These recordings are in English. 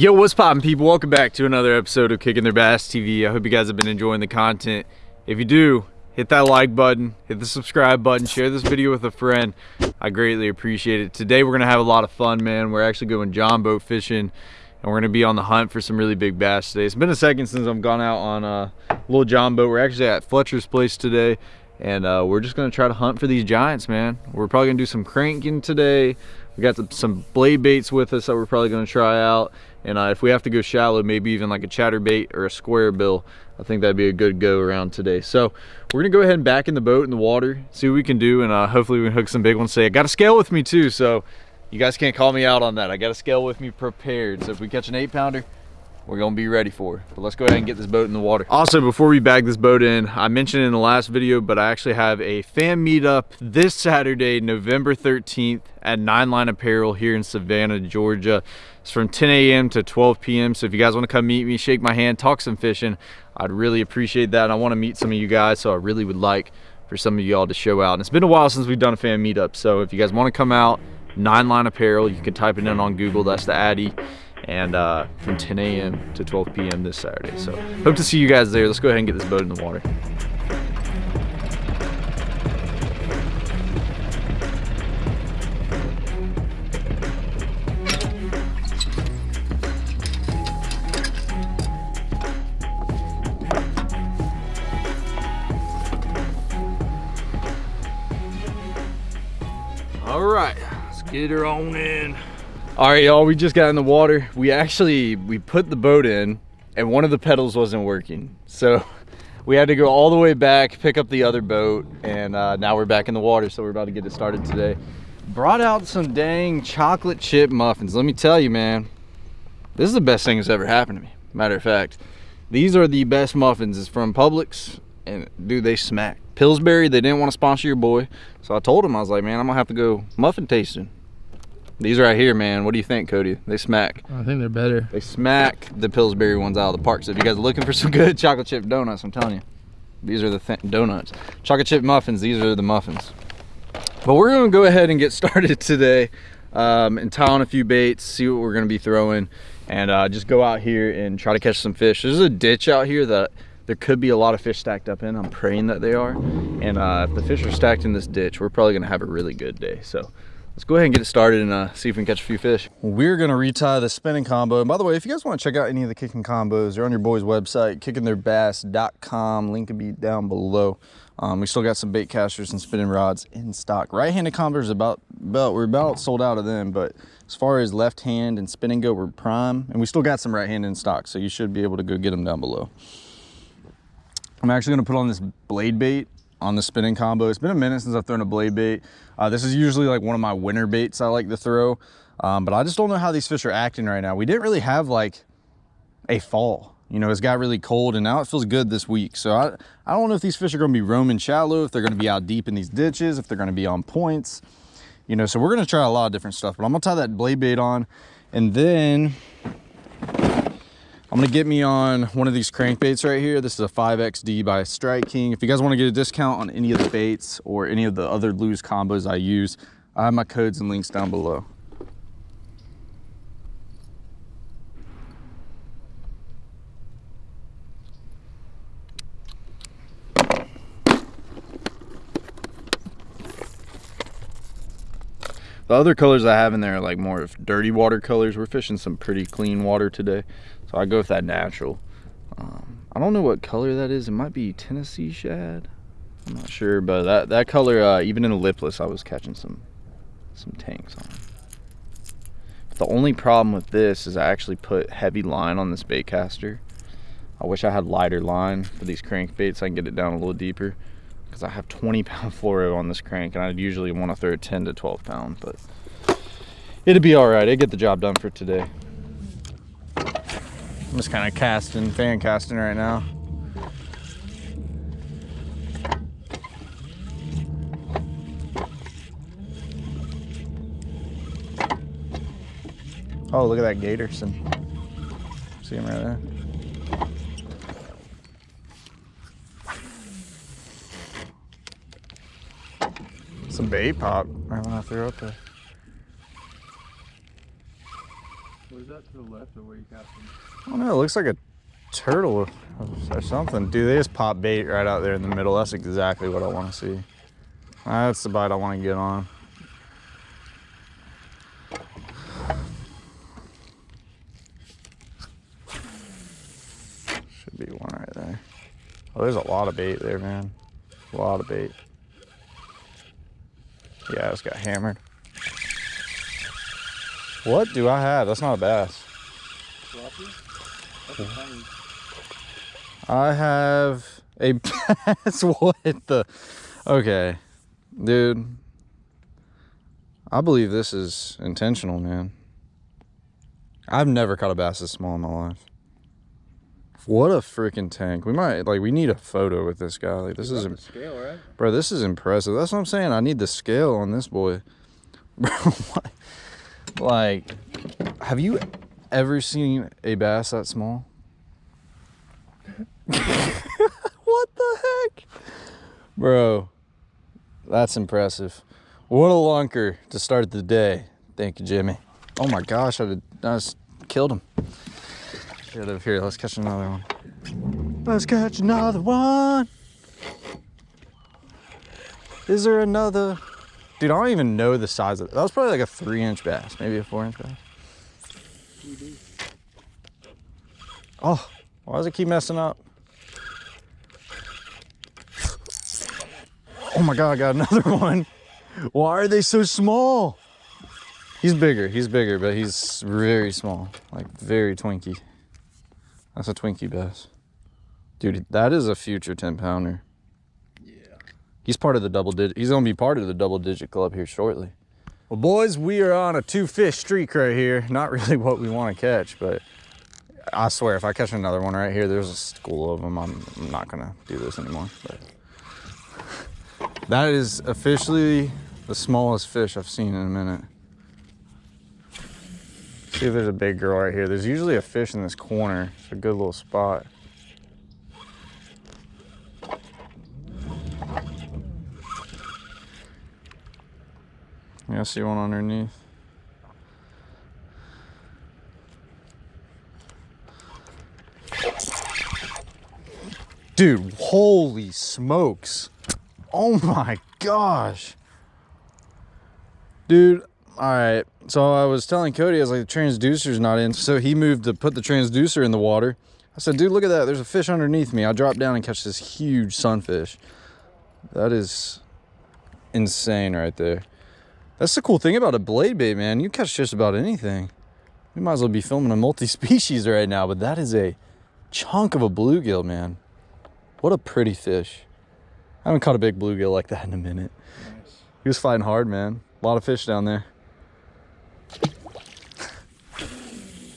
Yo, what's poppin' people? Welcome back to another episode of Kicking Their Bass TV. I hope you guys have been enjoying the content. If you do, hit that like button, hit the subscribe button, share this video with a friend. I greatly appreciate it. Today we're gonna have a lot of fun, man. We're actually going John boat fishing and we're gonna be on the hunt for some really big bass today. It's been a second since I've gone out on a little John boat. We're actually at Fletcher's place today and uh, we're just gonna try to hunt for these giants, man. We're probably gonna do some cranking today. We got some blade baits with us that we're probably gonna try out. And uh, if we have to go shallow, maybe even like a chatterbait or a square bill, I think that'd be a good go around today. So we're gonna go ahead and back in the boat in the water, see what we can do, and uh, hopefully we can hook some big ones today. I got a scale with me too, so you guys can't call me out on that. I got a scale with me prepared. So if we catch an eight pounder, we're gonna be ready for it. But let's go ahead and get this boat in the water. Also, before we bag this boat in, I mentioned in the last video, but I actually have a fan meetup this Saturday, November 13th at Nine Line Apparel here in Savannah, Georgia. It's from 10 a.m. to 12 p.m. So if you guys wanna come meet me, shake my hand, talk some fishing, I'd really appreciate that. And I wanna meet some of you guys, so I really would like for some of y'all to show out. And it's been a while since we've done a fan meetup. So if you guys wanna come out, Nine Line Apparel, you can type it in on Google, that's the Addy and uh, from 10 a.m. to 12 p.m. this Saturday. So hope to see you guys there. Let's go ahead and get this boat in the water. All right, let's get her on in. All right, y'all, we just got in the water. We actually, we put the boat in and one of the pedals wasn't working. So we had to go all the way back, pick up the other boat, and uh, now we're back in the water. So we're about to get it started today. Brought out some dang chocolate chip muffins. Let me tell you, man, this is the best thing that's ever happened to me. Matter of fact, these are the best muffins. It's from Publix, and dude, they smack. Pillsbury, they didn't want to sponsor your boy. So I told him, I was like, man, I'm gonna have to go muffin tasting. These right here, man. What do you think, Cody? They smack. I think they're better. They smack the Pillsbury ones out of the park. So if you guys are looking for some good chocolate chip donuts, I'm telling you, these are the th donuts. Chocolate chip muffins, these are the muffins. But we're gonna go ahead and get started today um, and tie on a few baits, see what we're gonna be throwing, and uh, just go out here and try to catch some fish. There's a ditch out here that there could be a lot of fish stacked up in. I'm praying that they are. And uh, if the fish are stacked in this ditch, we're probably gonna have a really good day. So let's go ahead and get it started and uh, see if we can catch a few fish. We're gonna retie the spinning combo. And by the way, if you guys wanna check out any of the kicking combos, they're on your boy's website, kickingtheirbass.com. Link will be down below. Um, we still got some bait casters and spinning rods in stock. Right-handed combos about, about, we're about sold out of them, but as far as left hand and spinning go, we're prime. And we still got some right hand in stock, so you should be able to go get them down below. I'm actually gonna put on this blade bait on the spinning combo. It's been a minute since I've thrown a blade bait. Uh, this is usually like one of my winter baits I like to throw, um, but I just don't know how these fish are acting right now. We didn't really have like a fall. You know, it's got really cold and now it feels good this week. So I, I don't know if these fish are gonna be roaming shallow, if they're gonna be out deep in these ditches, if they're gonna be on points. You know, so we're gonna try a lot of different stuff, but I'm gonna tie that blade bait on and then I'm gonna get me on one of these crankbaits right here. This is a 5XD by Strike King. If you guys wanna get a discount on any of the baits or any of the other Lew's combos I use, I have my codes and links down below. The other colors I have in there are like more of dirty water colors. We're fishing some pretty clean water today. So I go with that natural. Um, I don't know what color that is. It might be Tennessee shad. I'm not sure, but that, that color, uh, even in a lipless, I was catching some, some tanks on. But the only problem with this is I actually put heavy line on this bait caster. I wish I had lighter line for these crankbaits. I can get it down a little deeper because I have 20 pound fluoro on this crank and I'd usually want to throw 10 to 12 pound, but it'd be all right. It'd get the job done for today. I'm just kind of casting, fan casting right now. Oh, look at that Gatorson. See him right there. Some bait pop right when I threw up there. That to the left of where you cast them? I don't know. It looks like a turtle or something. Dude, they just pop bait right out there in the middle. That's exactly what I want to see. That's the bite I want to get on. Should be one right there. Oh, there's a lot of bait there, man. A lot of bait. Yeah, I just got hammered. What do I have? That's not a bass. That's a tiny. I have a bass. what the? Okay, dude. I believe this is intentional, man. I've never caught a bass this small in my life. What a freaking tank. We might, like, we need a photo with this guy. Like, this is, scale, right? bro, this is impressive. That's what I'm saying. I need the scale on this boy. Bro, what? Like, have you ever seen a bass that small? what the heck? Bro, that's impressive. What a lunker to start the day. Thank you, Jimmy. Oh my gosh, I, did, I just killed him. Get over here. Let's catch another one. Let's catch another one. Is there another? Dude, I don't even know the size of it. That was probably like a three inch bass, maybe a four inch bass. Oh, why does it keep messing up? Oh my God, I got another one. Why are they so small? He's bigger, he's bigger, but he's very small, like very twinky. That's a Twinkie bass. Dude, that is a future 10 pounder. He's part of the double digit. He's gonna be part of the double digit club here shortly. Well, boys, we are on a two fish streak right here. Not really what we want to catch, but I swear, if I catch another one right here, there's a school of them. I'm, I'm not gonna do this anymore. But that is officially the smallest fish I've seen in a minute. See if there's a big girl right here. There's usually a fish in this corner. It's a good little spot. Yeah, I see one underneath. Dude, holy smokes. Oh my gosh. Dude, all right. So I was telling Cody, I was like, the transducer's not in. So he moved to put the transducer in the water. I said, dude, look at that. There's a fish underneath me. I drop down and catch this huge sunfish. That is insane right there. That's the cool thing about a blade bait, man. You catch just about anything. We might as well be filming a multi-species right now, but that is a chunk of a bluegill, man. What a pretty fish. I haven't caught a big bluegill like that in a minute. Nice. He was fighting hard, man. A lot of fish down there.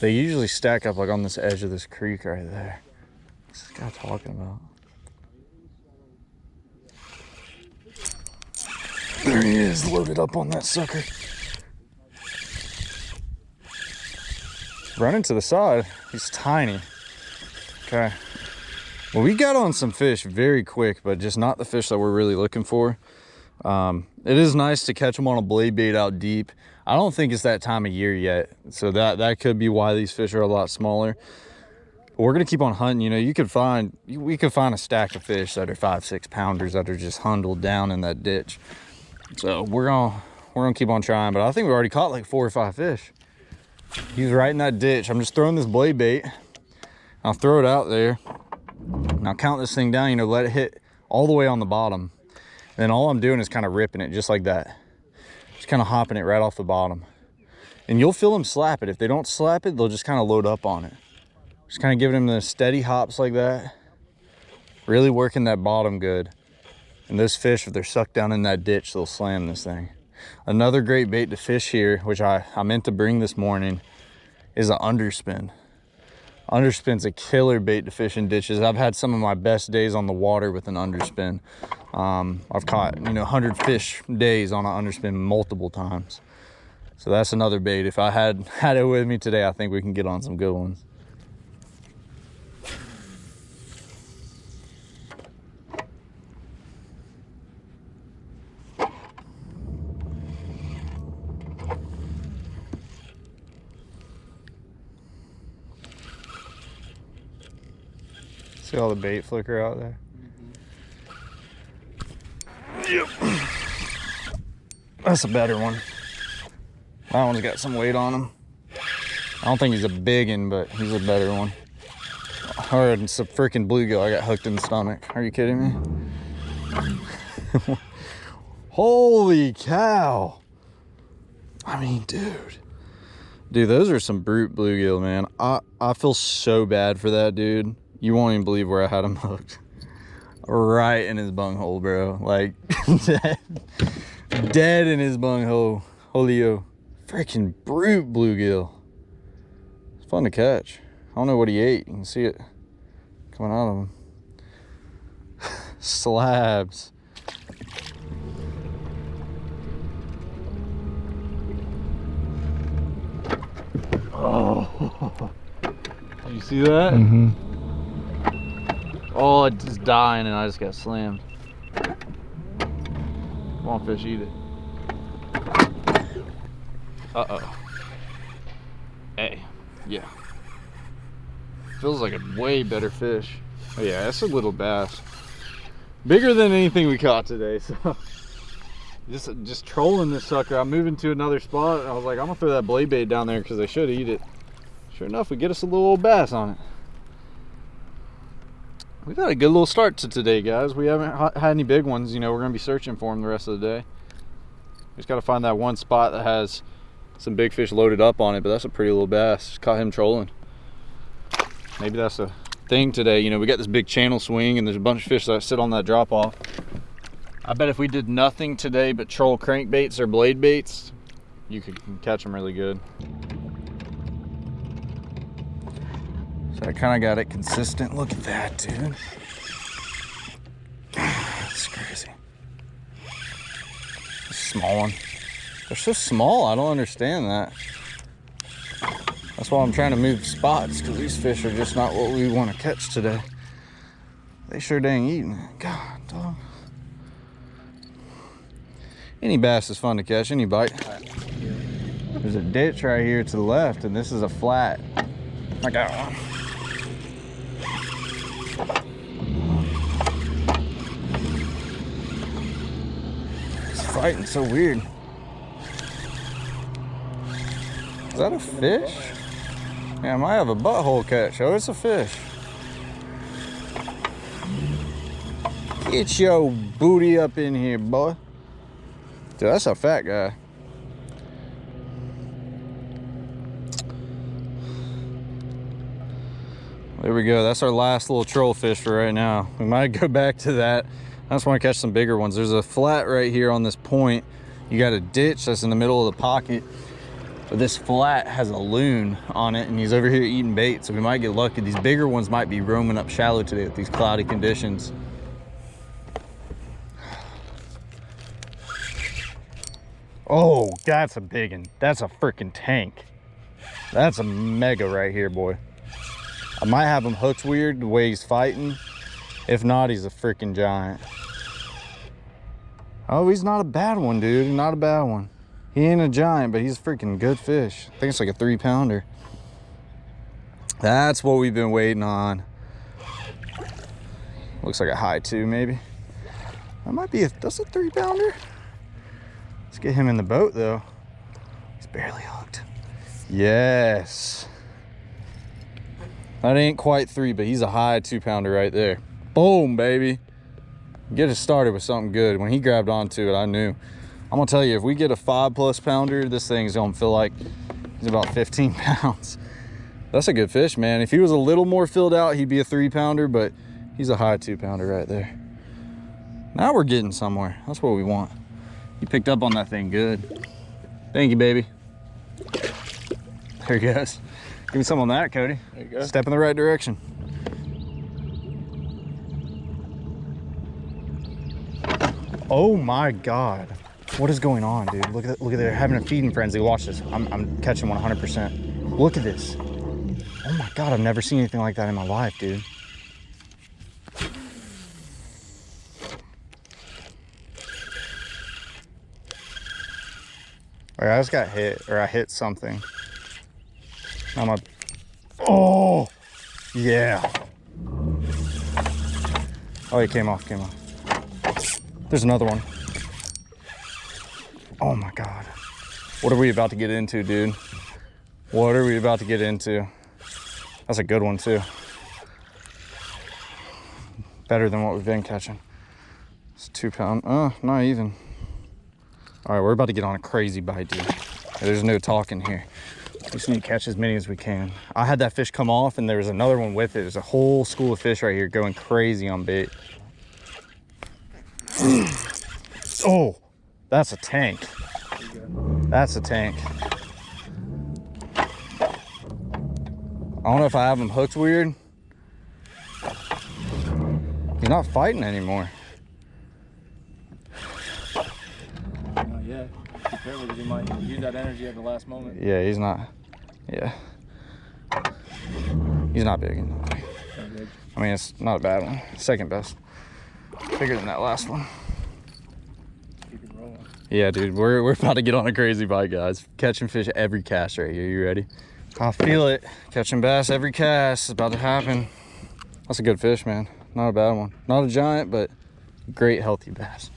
They usually stack up like on this edge of this creek right there. What's this guy talking about? There he is, loaded up on that sucker. Running to the side. He's tiny. Okay. Well, we got on some fish very quick, but just not the fish that we're really looking for. Um, it is nice to catch them on a blade bait out deep. I don't think it's that time of year yet, so that that could be why these fish are a lot smaller. But we're gonna keep on hunting. You know, you could find we could find a stack of fish that are five, six pounders that are just hundled down in that ditch. So we're gonna we're gonna keep on trying. But I think we already caught like four or five fish. He's right in that ditch. I'm just throwing this blade bait. I'll throw it out there. Now count this thing down. You know, let it hit all the way on the bottom. Then all I'm doing is kind of ripping it just like that. Just kind of hopping it right off the bottom. And you'll feel them slap it. If they don't slap it, they'll just kind of load up on it. Just kind of giving them the steady hops like that. Really working that bottom good. And those fish, if they're sucked down in that ditch, they'll slam this thing. Another great bait to fish here, which I, I meant to bring this morning, is an underspin. Underspin's a killer bait to fish in ditches. I've had some of my best days on the water with an underspin. Um, I've caught, you know, 100 fish days on an underspin multiple times. So that's another bait. If I had had it with me today, I think we can get on some good ones. All the bait flicker out there? Yep. That's a better one. That one's got some weight on him. I don't think he's a big one, but he's a better one. Or it's a freaking bluegill. I got hooked in the stomach. Are you kidding me? Holy cow. I mean, dude. Dude, those are some brute bluegill, man. I, I feel so bad for that dude. You won't even believe where I had him hooked. Right in his bunghole, bro. Like, dead, dead in his bunghole. Holio. Freaking brute bluegill. It's fun to catch. I don't know what he ate. You can see it coming out of him. Slabs. Oh. You see that? Mm-hmm. Oh, it's just dying and I just got slammed. Come on, fish, eat it. Uh-oh. Hey, yeah. Feels like a way better fish. Oh yeah, that's a little bass. Bigger than anything we caught today, so. Just, just trolling this sucker. I'm moving to another spot. I was like, I'm gonna throw that blade bait down there because they should eat it. Sure enough, we get us a little old bass on it. We've had a good little start to today, guys. We haven't had any big ones. You know, we're gonna be searching for them the rest of the day. Just gotta find that one spot that has some big fish loaded up on it, but that's a pretty little bass. Caught him trolling. Maybe that's a thing today. You know, we got this big channel swing and there's a bunch of fish that sit on that drop off. I bet if we did nothing today but troll crankbaits or blade baits, you could catch them really good. So I kind of got it consistent. Look at that, dude. That's crazy. Small one. They're so small, I don't understand that. That's why I'm trying to move spots, because these fish are just not what we want to catch today. They sure dang eating it. God, dog. Any bass is fun to catch, any bite. There's a ditch right here to the left, and this is a flat. I got one. It's fighting so weird. Is that a fish? Yeah, I might have a butthole catch. Oh, it's a fish. Get your booty up in here, boy. Dude, that's a fat guy. There we go. That's our last little troll fish for right now. We might go back to that. I just want to catch some bigger ones. There's a flat right here on this point. You got a ditch that's in the middle of the pocket. But this flat has a loon on it and he's over here eating bait. So we might get lucky. These bigger ones might be roaming up shallow today with these cloudy conditions. Oh, that's a big one. That's a freaking tank. That's a mega right here, boy. I might have him hooked weird the way he's fighting. If not, he's a freaking giant. Oh, he's not a bad one, dude. Not a bad one. He ain't a giant, but he's a freaking good fish. I think it's like a three pounder. That's what we've been waiting on. Looks like a high two, maybe. That might be a, that's a three pounder. Let's get him in the boat though. He's barely hooked. Yes. That ain't quite three, but he's a high two pounder right there. Boom, baby. Get it started with something good. When he grabbed onto it, I knew. I'm gonna tell you, if we get a five plus pounder, this thing's gonna feel like he's about 15 pounds. That's a good fish, man. If he was a little more filled out, he'd be a three pounder, but he's a high two pounder right there. Now we're getting somewhere. That's what we want. You picked up on that thing good. Thank you, baby. There he goes. Give me some on that, Cody. There you go. Step in the right direction. Oh my God. What is going on, dude? Look at look at they're having a feeding frenzy. Watch this. I'm, I'm catching 100%. Look at this. Oh my God, I've never seen anything like that in my life, dude. I just got hit, or I hit something. I'm a, oh, yeah. Oh, he came off, came off. There's another one. Oh my God. What are we about to get into, dude? What are we about to get into? That's a good one too. Better than what we've been catching. It's two pound, uh, not even. All right, we're about to get on a crazy bite, dude. There's no talking here. We just need to catch as many as we can. I had that fish come off and there was another one with it. There's a whole school of fish right here going crazy on bait. Oh, that's a tank. That's a tank. I don't know if I have him hooked weird. He's not fighting anymore. Not yet. Be careful because you might use that energy at the last moment. Yeah, he's not. Yeah. He's not big. Good. I mean, it's not a bad one. Second best. Bigger than that last one. Keep it rolling. Yeah, dude, we're, we're about to get on a crazy bite, guys. Catching fish every cast right here. You ready? I feel it. Catching bass every cast is about to happen. That's a good fish, man. Not a bad one. Not a giant, but great healthy bass.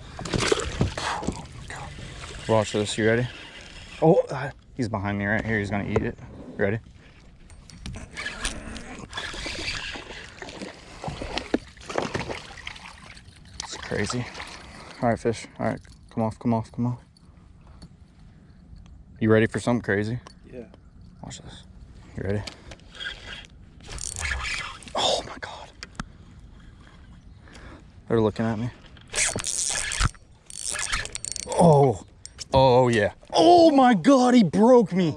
Watch this. You ready? Oh, uh, he's behind me right here. He's gonna eat it. Ready? It's crazy. All right, fish. All right, come off, come off, come off. You ready for something crazy? Yeah. Watch this. You ready? Oh my god. They're looking at me. Oh. Oh yeah. Oh my god, he broke me.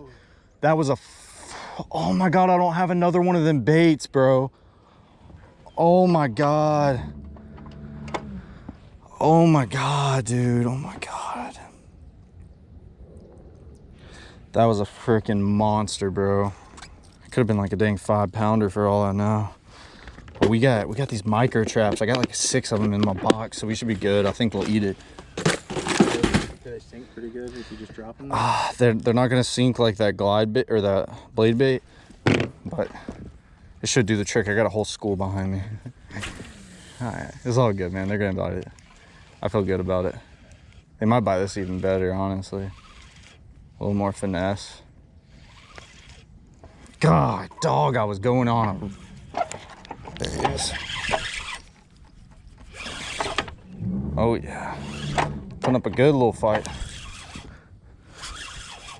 That was a f- Oh my god, I don't have another one of them baits, bro. Oh my god. Oh my god, dude. Oh my god. That was a freaking monster, bro. It could have been like a dang five pounder for all I know. But we got we got these micro traps. I got like six of them in my box, so we should be good. I think we'll eat it. They sink pretty good if you just drop them? Ah, they're they're not gonna sink like that glide bait or that blade bait, but it should do the trick. I got a whole school behind me. all right, it's all good, man. They're gonna bite it. I feel good about it. They might buy this even better, honestly. A little more finesse. God, dog, I was going on. There he is. Oh yeah, putting up a good little fight.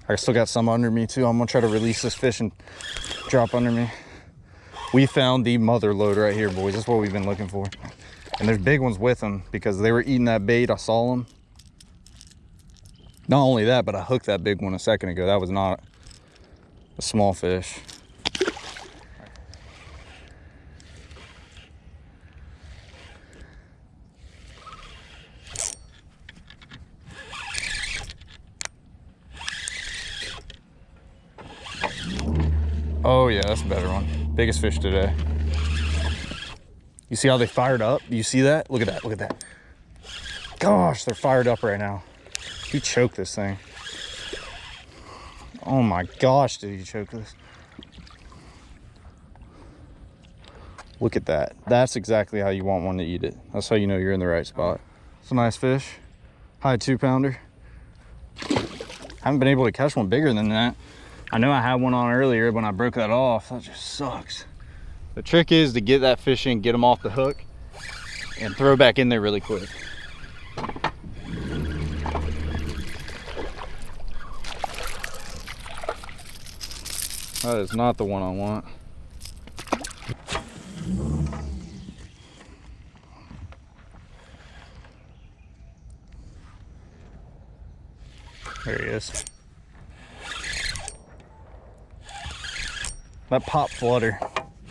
I still got some under me too. I'm gonna try to release this fish and drop under me. We found the mother load right here, boys. That's what we've been looking for. And there's big ones with them because they were eating that bait. I saw them. Not only that, but I hooked that big one a second ago. That was not a small fish. Oh yeah, that's a better one. Biggest fish today. You see how they fired up? You see that? Look at that, look at that. Gosh, they're fired up right now. He choked this thing. Oh my gosh, did he choke this? Look at that. That's exactly how you want one to eat it. That's how you know you're in the right spot. It's a nice fish. High two pounder. Haven't been able to catch one bigger than that. I know I had one on earlier when I broke that off. That just sucks. The trick is to get that fish in, get them off the hook, and throw back in there really quick. That is not the one I want. There he is. That pop flutter.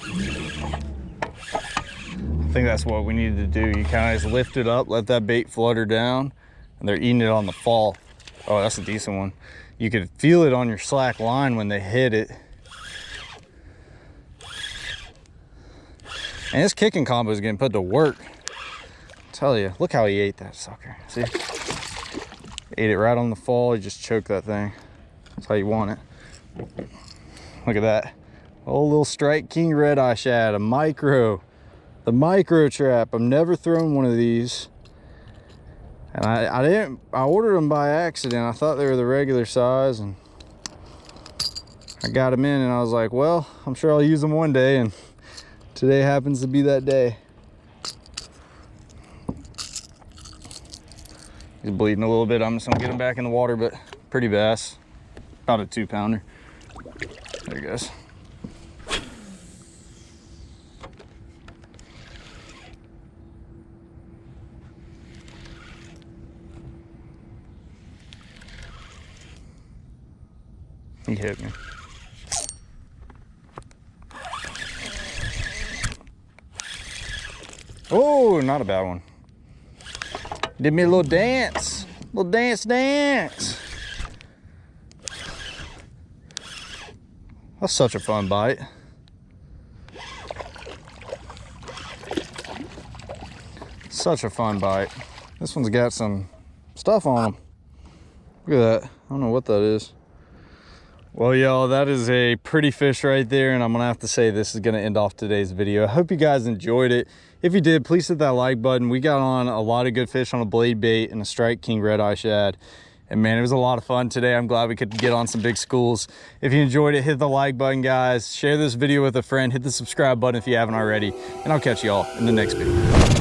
I think that's what we needed to do. You kind of just lift it up, let that bait flutter down, and they're eating it on the fall. Oh, that's a decent one. You could feel it on your slack line when they hit it. And this kicking combo is getting put to work. tell you, look how he ate that sucker. See? Ate it right on the fall. He just choked that thing. That's how you want it. Look at that. Oh, little Strike King Red Eye Shad, a micro. the micro trap. I've never thrown one of these. And I, I didn't, I ordered them by accident. I thought they were the regular size and I got them in and I was like, well, I'm sure I'll use them one day. And today happens to be that day. He's bleeding a little bit. I'm just gonna get him back in the water, but pretty bass. About a two pounder. There he goes. He hit me. Oh, not a bad one. Did me a little dance. Little dance, dance. That's such a fun bite. Such a fun bite. This one's got some stuff on them. Look at that. I don't know what that is. Well, y'all, that is a pretty fish right there, and I'm gonna have to say this is gonna end off today's video. I hope you guys enjoyed it. If you did, please hit that like button. We got on a lot of good fish on a blade bait and a strike king red eye shad. And man, it was a lot of fun today. I'm glad we could get on some big schools. If you enjoyed it, hit the like button, guys. Share this video with a friend. Hit the subscribe button if you haven't already. And I'll catch y'all in the next video.